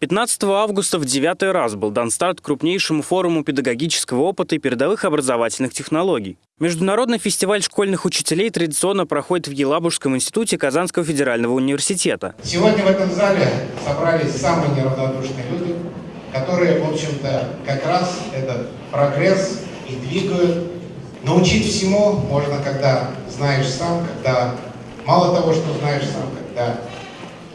15 августа в девятый раз был дан старт крупнейшему форуму педагогического опыта и передовых образовательных технологий. Международный фестиваль школьных учителей традиционно проходит в Елабужском институте Казанского федерального университета. Сегодня в этом зале собрались самые неравнодушные люди, которые, в общем-то, как раз этот прогресс и двигают. Научить всему можно, когда знаешь сам, когда мало того, что знаешь сам, когда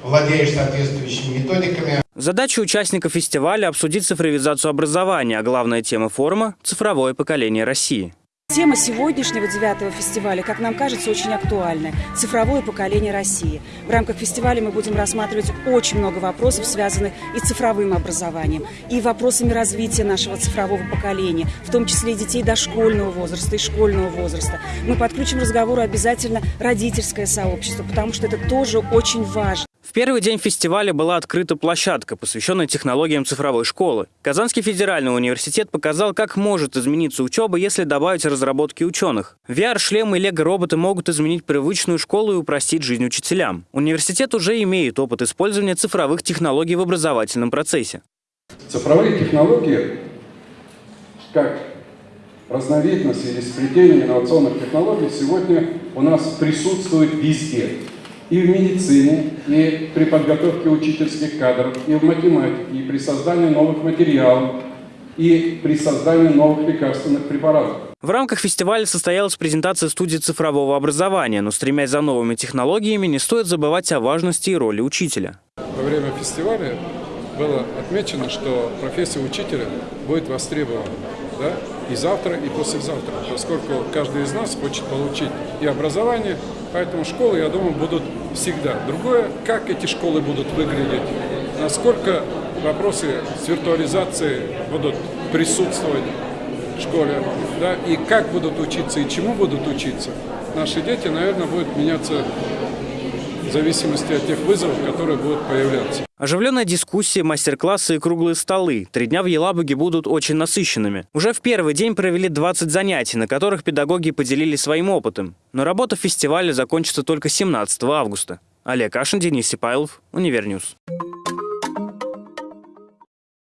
владеешь соответствующими методиками. Задача участников фестиваля – обсудить цифровизацию образования, а главная тема форума – цифровое поколение России. Тема сегодняшнего девятого фестиваля, как нам кажется, очень актуальная – цифровое поколение России. В рамках фестиваля мы будем рассматривать очень много вопросов, связанных и с цифровым образованием, и вопросами развития нашего цифрового поколения, в том числе и детей дошкольного возраста и школьного возраста. Мы подключим разговору обязательно родительское сообщество, потому что это тоже очень важно. В первый день фестиваля была открыта площадка, посвященная технологиям цифровой школы. Казанский федеральный университет показал, как может измениться учеба, если добавить разработки ученых. VR-шлемы и лего-роботы могут изменить привычную школу и упростить жизнь учителям. Университет уже имеет опыт использования цифровых технологий в образовательном процессе. Цифровые технологии, как разновидность или сплетение инновационных технологий, сегодня у нас присутствуют везде и в медицине, и при подготовке учительских кадров, и в математике, и при создании новых материалов, и при создании новых лекарственных препаратов. В рамках фестиваля состоялась презентация студии цифрового образования, но стремясь за новыми технологиями, не стоит забывать о важности и роли учителя. Во время фестиваля было отмечено, что профессия учителя будет востребована да, и завтра, и послезавтра, поскольку каждый из нас хочет получить и образование, поэтому школы, я думаю, будут всегда. Другое, как эти школы будут выглядеть, насколько вопросы с виртуализацией будут присутствовать в школе, да, и как будут учиться, и чему будут учиться. Наши дети, наверное, будут меняться зависимости от тех вызовов, которые будут появляться. Оживленная дискуссия, мастер-классы и круглые столы. Три дня в Елабуге будут очень насыщенными. Уже в первый день провели 20 занятий, на которых педагоги поделились своим опытом. Но работа фестиваля закончится только 17 августа. Олег Кашин, Денис Сипайлов, Univer News.